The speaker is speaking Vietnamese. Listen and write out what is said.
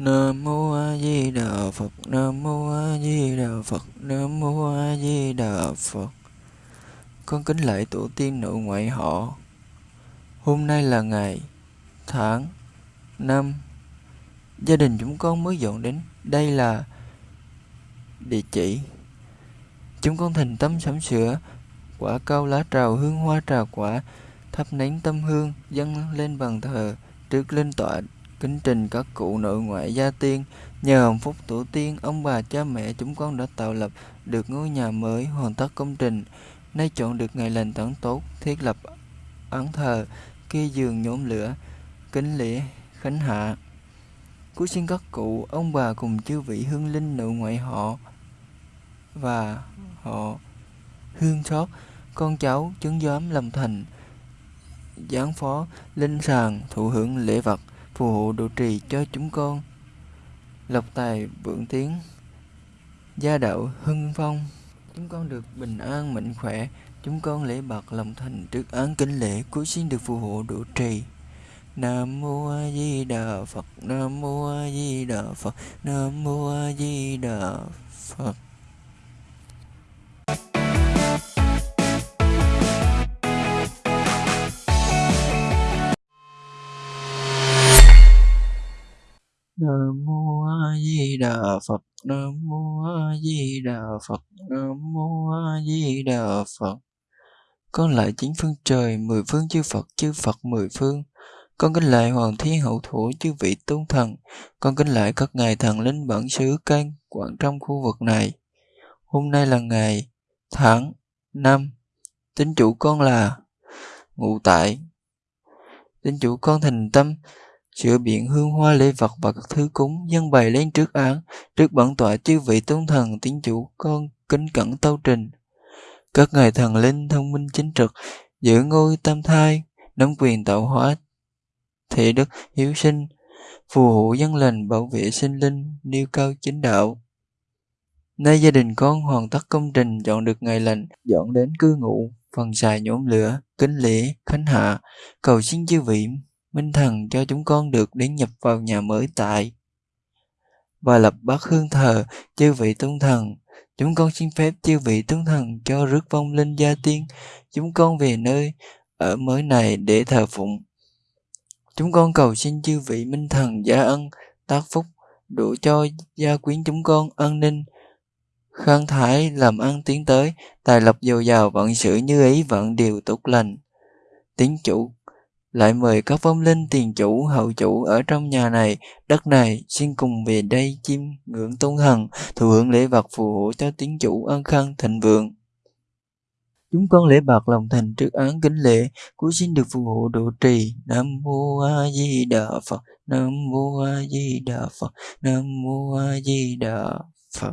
Nam mô A Di Đà Phật. Nam mô A Di Đà Phật. Nam mô A Di Đà Phật. Con kính lạy tổ tiên nội ngoại họ. Hôm nay là ngày, tháng, năm. Gia đình chúng con mới dọn đến. Đây là địa chỉ. Chúng con thành tâm sắm sửa quả cao lá trào hương hoa trà quả thắp nén tâm hương dâng lên bàn thờ trước linh tọa kính trình các cụ nội ngoại gia tiên. Nhờ hồng phúc tổ tiên, ông bà cha mẹ chúng con đã tạo lập được ngôi nhà mới, hoàn tất công trình. Nay chọn được ngày lành tấn tốt, thiết lập án thờ kê giường nhóm lửa, kính lễ khánh hạ. Cuối xin các cụ, ông bà cùng chư vị hương linh nội ngoại họ và họ hương xót. Con cháu chứng giám lâm thành giáng phó, linh sàng thụ hưởng lễ vật phù hộ độ trì cho chúng con. Lộc tài vượng tiến gia đạo hưng phong. Chúng con được bình an, mạnh khỏe. Chúng con lễ bạc lòng thành trước án kính lễ cuối xin được phù hộ độ trì. Nam mô A Di Đà Phật. Nam mô A Di Đà Phật. Nam mô A Di Đà Phật. Nam mô A Di Đà Phật. Nam mô A Di Đà Phật. Nam mô A Di Đà Phật. Con lại chính phương trời, mười phương chư Phật chư Phật mười phương. Con kính lại hoàng thiên hậu thủ chư vị tôn thần. Con kính lại các ngài thần linh bản xứ can quản trong khu vực này. Hôm nay là ngày tháng năm. Tính chủ con là ngụ tại. Tính chủ con thành tâm sửa biện hương hoa lễ vật và các thứ cúng dân bày lên trước án, trước bản tọa chư vị tôn thần tín chủ con kính cẩn tâu trình. Các ngài thần linh thông minh chính trực, giữ ngôi tam thai, nắm quyền tạo hóa thị đức hiếu sinh, phù hộ dân lành bảo vệ sinh linh nêu cao chính đạo. Nay gia đình con hoàn tất công trình chọn được ngày lành, dọn đến cư ngụ, phần xài nhóm lửa, kính lễ, khánh hạ, cầu xin chư vị Minh Thần cho chúng con được đến nhập vào nhà mới tại và lập bát hương thờ chư vị tôn thần. Chúng con xin phép chư vị tôn thần cho rước vong linh gia tiên chúng con về nơi ở mới này để thờ phụng. Chúng con cầu xin chư vị minh thần gia ân, tác phúc, đủ cho gia quyến chúng con an ninh, khang thái làm ăn tiến tới, tài lộc dồi dào vận sự như ý vận điều tốt lành. Tín chủ lại mời các vong linh tiền chủ, hậu chủ ở trong nhà này. Đất này, xin cùng về đây chiêm ngưỡng tôn thần thụ hưởng lễ vật phù hộ cho tiến chủ an khang thịnh vượng. Chúng con lễ bạc lòng thành trước án kính lễ cuối xin được phù hộ độ trì. Nam mô a di đà phật, nam mô a di đà phật, nam mô a di đà phật.